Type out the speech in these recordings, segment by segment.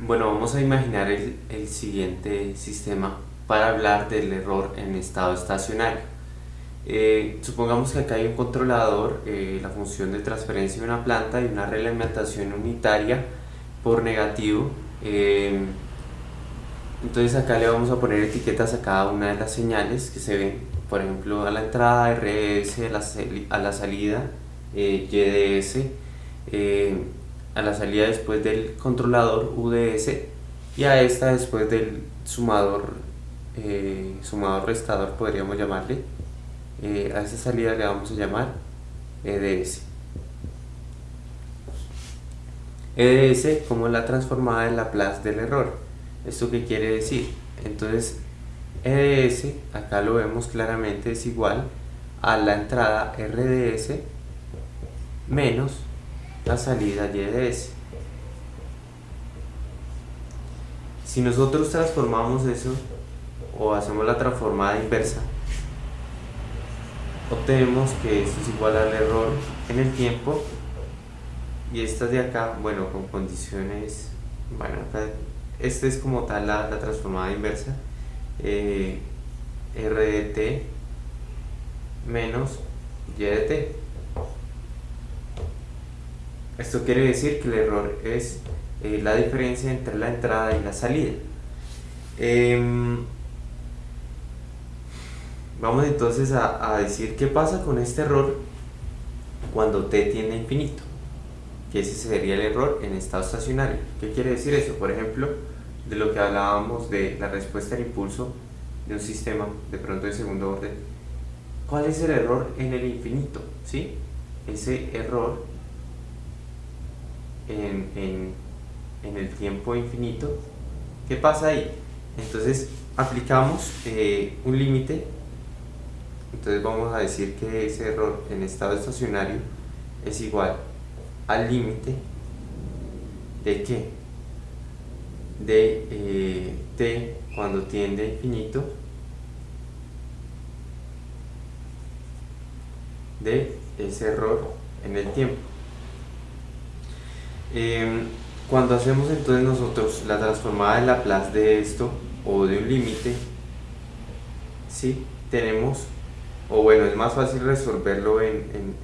Bueno, vamos a imaginar el, el, siguiente sistema para hablar del error en estado estacionario. Eh, supongamos que acá hay un controlador, eh, la función de transferencia de una planta y una reglamentación unitaria por negativo. Eh, entonces acá le vamos a poner etiquetas a cada una de las señales que se ven, por ejemplo a la entrada RS, a la, salida YDS, a la salida después del controlador UDS y a esta después del sumador, eh, sumador restador podríamos llamarle. Eh, a esta salida le vamos a llamar EDS. EDS como la transformada en Laplace del error. ¿Esto qué quiere decir? Entonces EDS, acá lo vemos claramente, es igual a la entrada RDS menos la salida y de S. Si nosotros transformamos eso o hacemos la transformada inversa, obtenemos que esto es igual al error en el tiempo y estas de acá, bueno, con condiciones, bueno, acá, este es como tal la, transformada inversa, eh, RDT menos YDT. Esto quiere decir que el error es eh, la diferencia entre la entrada y la salida. Em, vamos entonces a, decir qué pasa con este error cuando t tiende a infinito. Que ese sería el error en estado estacionario. ¿Qué quiere decir eso? Por ejemplo, de lo que hablábamos de la respuesta al impulso de un sistema de pronto de segundo orden. ¿Cuál es el error en el infinito? ¿Sí? Ese error en, el tiempo infinito, ¿qué pasa ahí? Entonces aplicamos eh, un límite, entonces vamos a decir que ese error en estado estacionario es igual al límite de qué? De eh, t cuando tiende a infinito de ese error en el tiempo. Em, cuando hacemos entonces nosotros la transformada de Laplace de esto o de un límite, ¿sí? tenemos, o bueno, es más fácil resolverlo en, en,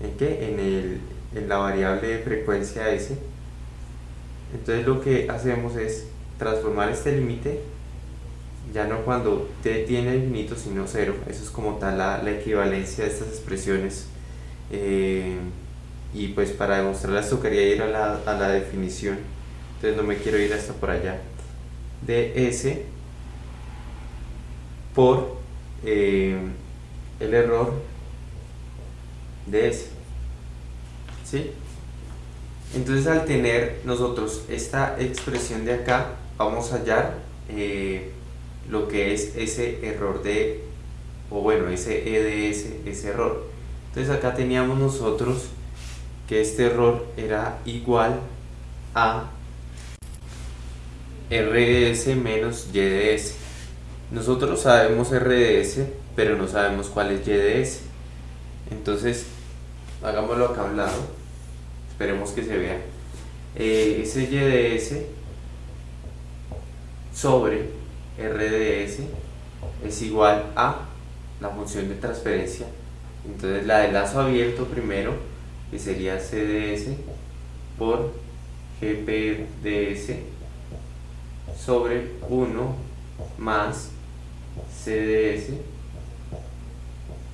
en, ¿qué? en, el, en la variable de frecuencia S. Entonces lo que hacemos es transformar este límite, ya no cuando t tiene infinito, sino cero. Eso es como tal la, equivalencia de estas expresiones. Eh, y pues para demostrarla esto quería ir a la, a la definición entonces no me quiero ir hasta por allá de S por eh, el error de S ¿sí? entonces al tener nosotros esta expresión de acá vamos a hallar eh, lo que es ese error de o bueno ese EDS ese error entonces acá teníamos nosotros que este error era igual a RDS menos YDS. Nosotros sabemos RDS, pero no sabemos cuál es YDS. Entonces, hagámoslo acá a un lado. Esperemos que se vea. Eh, ese YDS sobre RDS es igual a la función de transferencia. Entonces, la de lazo abierto primero que sería CDS por GPDS sobre 1 más CDS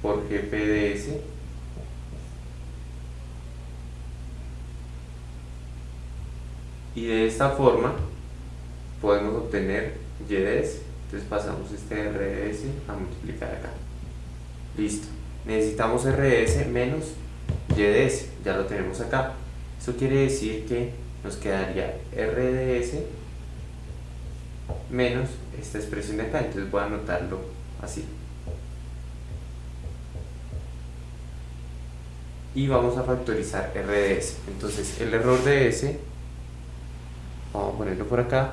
por GPDS y de esta forma podemos obtener YDS entonces pasamos este RDS a multiplicar acá. Listo. Necesitamos RDS menos YDS, ya lo tenemos acá. Eso quiere decir que nos quedaría RDS menos esta expresión de acá, entonces voy a anotarlo así. Y vamos a factorizar RDS. Entonces el error de S, vamos a ponerlo por acá,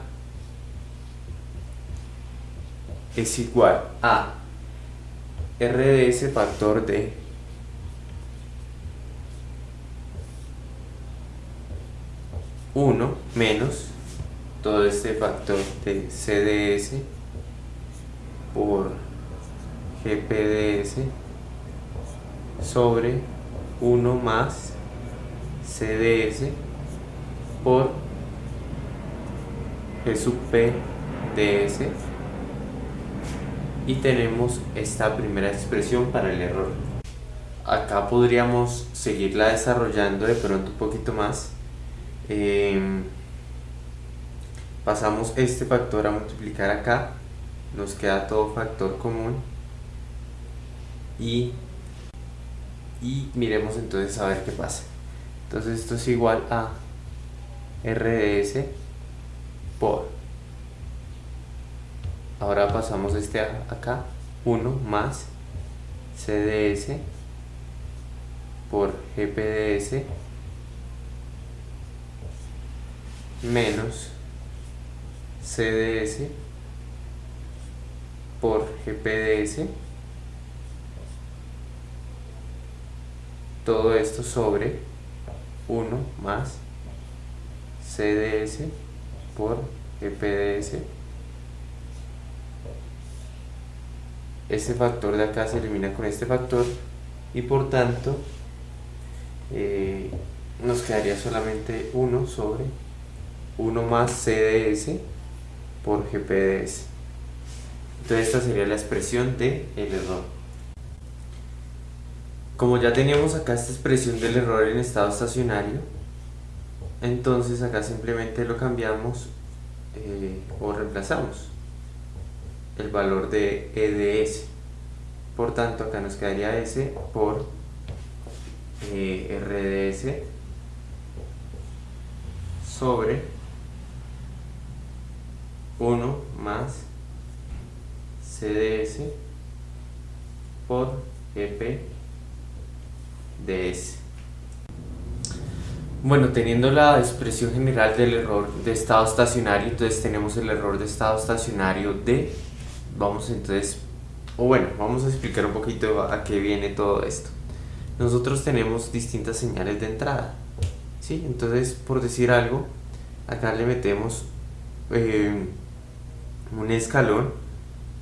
es igual a RDS factor de 1 menos todo este factor de CDS por GPDS sobre 1 más CDS por G sub y tenemos esta primera expresión para el error. Acá podríamos seguirla desarrollando de pronto un poquito más em, pasamos este factor a multiplicar acá. Nos queda todo factor común. Y, y miremos entonces a ver qué pasa. Entonces esto es igual a RDS por. Ahora pasamos este acá. 1 más CDS por GPDS menos CDS por GPDS todo esto sobre 1 más CDS por GPDS este factor de acá se elimina con este factor y por tanto eh, nos quedaría solamente 1 sobre 1 más CDS por GPDS entonces esta sería la expresión del el error como ya teníamos acá esta expresión del error en estado estacionario entonces acá simplemente lo cambiamos eh, o reemplazamos el valor de EDS por tanto acá nos quedaría S por eh, RDS sobre 1 más CDS por EPDS bueno, teniendo la expresión general del error de estado estacionario, entonces tenemos el error de estado estacionario de, vamos entonces, o bueno, vamos a explicar un poquito a qué viene todo esto. Nosotros tenemos distintas señales de entrada, ¿sí? Entonces, por decir algo, acá le metemos eh, un escalón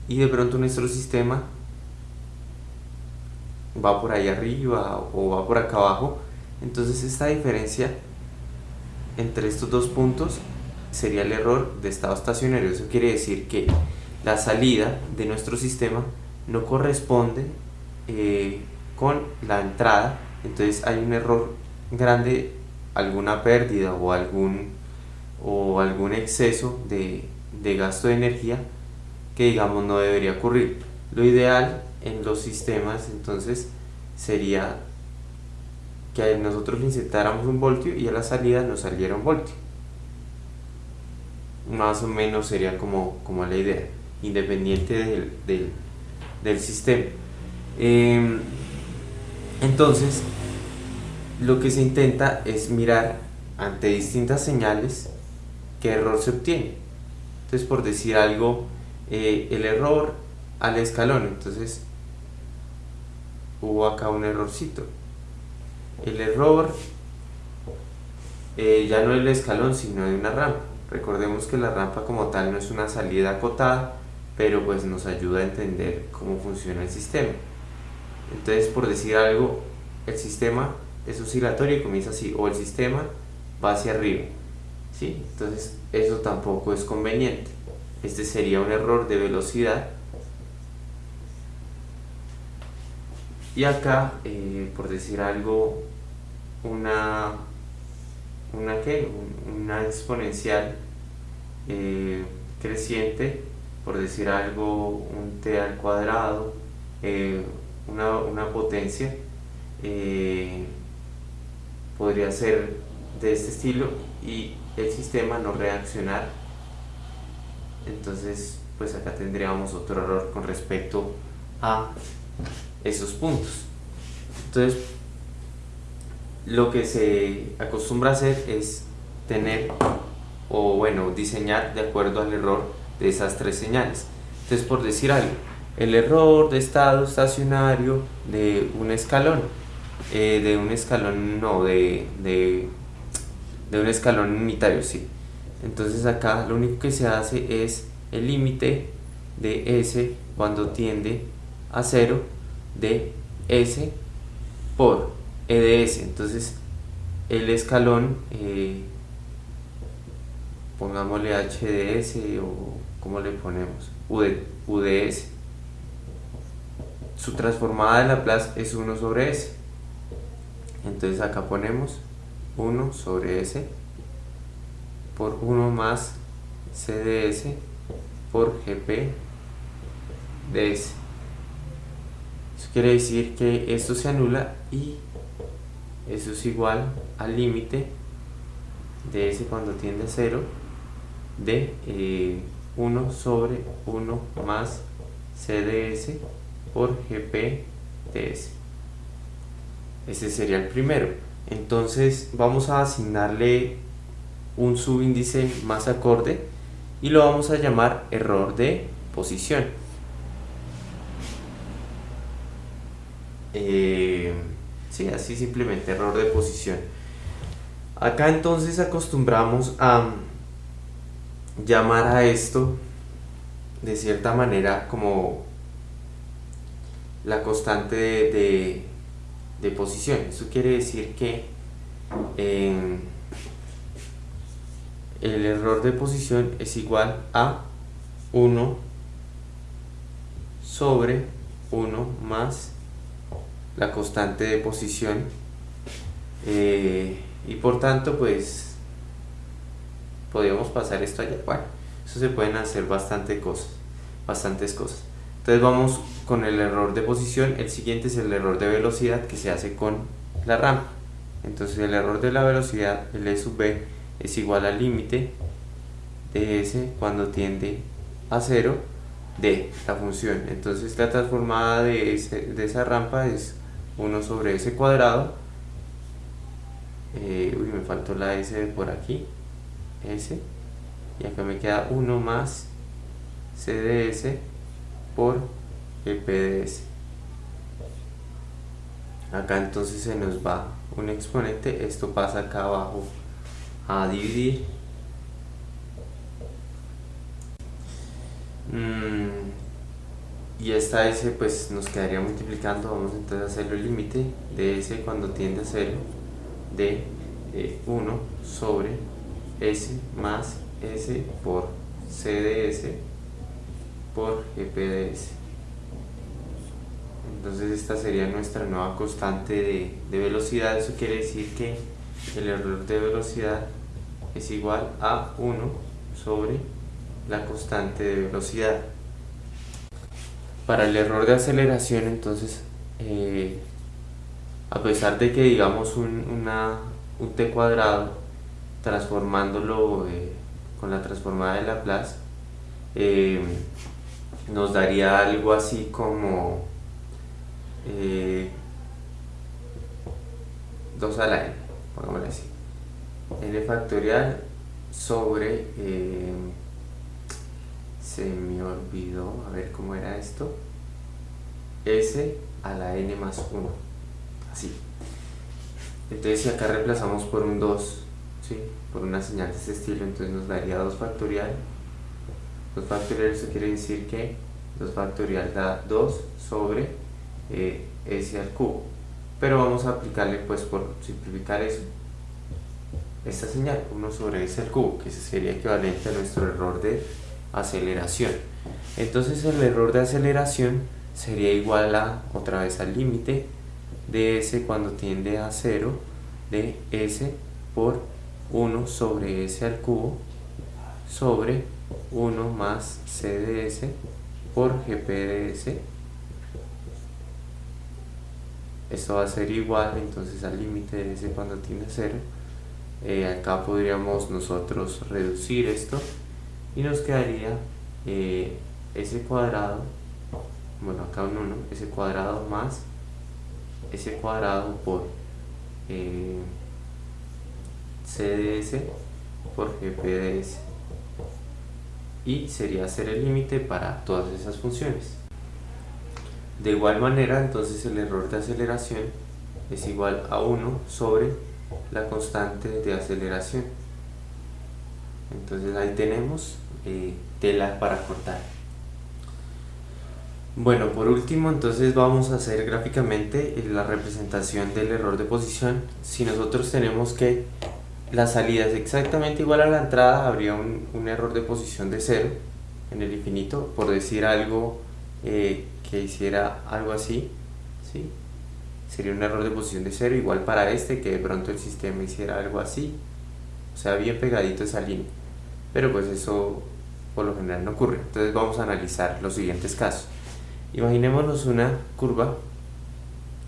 y de pronto nuestro sistema va por ahí arriba o va por acá abajo entonces esta diferencia entre estos dos puntos sería el error de estado estacionario. Eso quiere decir que la salida de nuestro sistema no corresponde eh, con la entrada. Entonces hay un error grande, alguna pérdida o algún, o algún exceso de, de gasto de energía que digamos no debería ocurrir. Lo ideal en los sistemas entonces sería que nosotros le insertáramos un voltio y a la salida nos saliera un voltio. Más o menos sería como, como la idea, independiente del, del, sistema. Em, entonces, lo que se intenta es mirar ante distintas señales qué error se obtiene. Entonces, por decir algo, eh, el error al escalón, entonces hubo acá un errorcito. El error eh, ya no es el escalón sino de una rampa. Recordemos que la rampa como tal no es una salida acotada pero pues nos ayuda a entender cómo funciona el sistema. Entonces por decir algo el sistema es oscilatorio y comienza así o el sistema va hacia arriba entonces eso tampoco es conveniente. Este sería un error de velocidad. Y acá eh, por decir algo una, una, una exponencial eh, creciente, por decir algo, un t al cuadrado, eh, una, potencia, eh, podría ser de este estilo y el sistema no reaccionar. Entonces, pues acá tendríamos otro error con respecto a esos puntos. Entonces, lo que se acostumbra a hacer es tener o bueno diseñar de acuerdo al error de esas tres señales entonces por decir algo el error de estado estacionario de un escalón eh, de un escalón no de, de, un escalón unitario sí. Entonces acá lo único que se hace es el límite de S cuando tiende a 0 de S por E de S. Entonces el escalón eh, pongámosle H de S o como le ponemos U de, U de S. Su transformada de Laplace es 1 sobre S. Entonces acá ponemos 1 sobre S por 1 más CDS por GP de S. Eso quiere decir que esto se anula y eso es igual al límite de S cuando tiende a 0 de 1 eh, sobre 1 más CDS por GP de S. Ese sería el primero. Entonces vamos a asignarle un subíndice más acorde y lo vamos a llamar error de posición. Eh, sí, así simplemente, error de posición. Acá entonces acostumbramos a llamar a esto de cierta manera como la constante de, de, posición. Eso quiere decir que el error de posición es igual a 1 sobre 1 más la constante de posición. Eh, y por tanto pues podríamos pasar esto allá. Bueno eso se pueden hacer bastante cosas bastantes cosas. Entonces vamos con el error de posición el siguiente es el error de velocidad que se hace con la rampa entonces el error de la velocidad el E sub B es igual al límite de S cuando tiende a 0 de la función. Entonces la transformada de, de esa rampa es 1 sobre S cuadrado. Eh, uy, me faltó la S por aquí. S. Y acá me queda 1 más C de S por el P de S. Acá entonces se nos va un exponente. Esto pasa acá abajo a dividir mm, y esta s pues nos quedaría multiplicando vamos entonces a hacer el límite de s cuando tiende a 0 de 1 eh, sobre s más s por c de s por gp s entonces esta sería nuestra nueva constante de, velocidad eso quiere decir que el error de velocidad es igual a 1 sobre la constante de velocidad. Para el error de aceleración, entonces, eh, a pesar de que digamos un t cuadrado, transformándolo eh, con la transformada de Laplace, eh, nos daría algo así como 2 a la n, pongámosle así. N factorial sobre eh, se me olvidó a ver cómo era esto. S a la n más 1 así. Entonces si acá reemplazamos por un 2 ¿sí? por una señal de este estilo entonces nos daría 2 factorial. 2 factorial eso quiere decir que 2 factorial da 2 sobre eh, s al cubo pero vamos a aplicarle pues por simplificar eso esta señal, 1 sobre s al cubo, que sería equivalente a nuestro error de aceleración. Entonces el error de aceleración sería igual a, otra vez al límite de s cuando tiende a 0 de s por 1 sobre s al cubo sobre 1 más c de s por gp de s esto va a ser igual entonces al límite de s cuando tiende a 0 eh, acá podríamos nosotros reducir esto y nos quedaría eh, ese cuadrado bueno acá un 1 ese cuadrado más ese cuadrado por eh, CDS por GPDS y sería hacer el límite para todas esas funciones de igual manera entonces el error de aceleración es igual a 1 sobre la constante de aceleración. Entonces ahí tenemos eh, tela para cortar. Bueno por último entonces vamos a hacer gráficamente la representación del error de posición. Si nosotros tenemos que la salida es exactamente igual a la entrada habría un, un error de posición de cero en el infinito por decir algo eh, que hiciera algo así ¿sí? sería un error de posición de cero igual para este que de pronto el sistema hiciera algo así. O sea bien pegadito esa línea. Pero pues eso por lo general no ocurre. Entonces vamos a analizar los siguientes casos. Imaginémonos una curva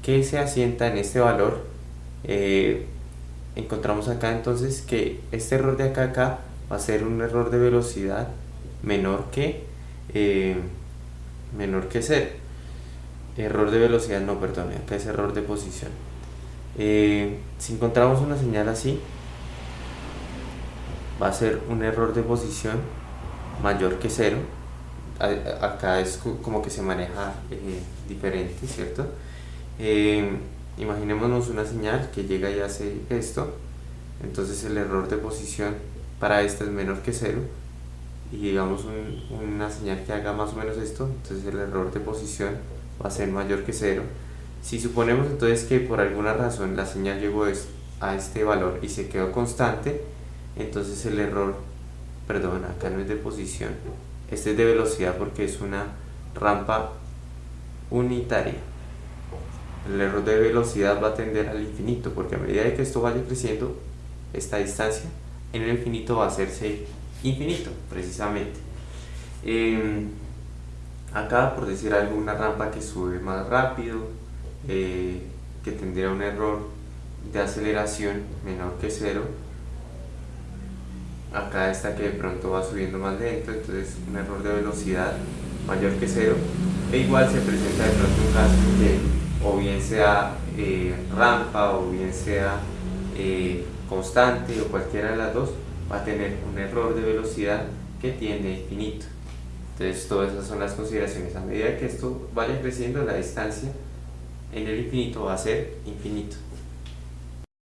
que se asienta en este valor eh, encontramos acá entonces que este error de acá acá va a ser un error de velocidad menor que eh, menor que 0 error de velocidad no perdón acá es error de posición. Eh, si encontramos una señal así va a ser un error de posición mayor que 0 acá es como que se maneja eh, diferente cierto eh, imaginémonos una señal que llega y hace esto. Entonces el error de posición para esta es menor que 0 y digamos una señal que haga más o menos esto, entonces el error de posición va a ser mayor que 0. Si suponemos entonces que por alguna razón la señal llegó a este valor y se quedó constante, entonces el error, perdón, acá no es de posición, este es de velocidad porque es una rampa unitaria. El error de velocidad va a tender al infinito porque a medida que esto vaya creciendo, esta distancia en el infinito va a hacerse infinito, precisamente. Em, acá, por decir algo, una rampa que sube más rápido, eh, que tendría un error de aceleración menor que cero. Acá está que de pronto va subiendo más lento, entonces un error de velocidad mayor que cero. E igual se presenta de pronto un caso que o bien sea eh, rampa o bien sea eh, constante o cualquiera de las dos, va a tener un error de velocidad que tiende a infinito. Entonces todas esas son las consideraciones. A medida que esto vaya creciendo, la distancia en el infinito va a ser infinito.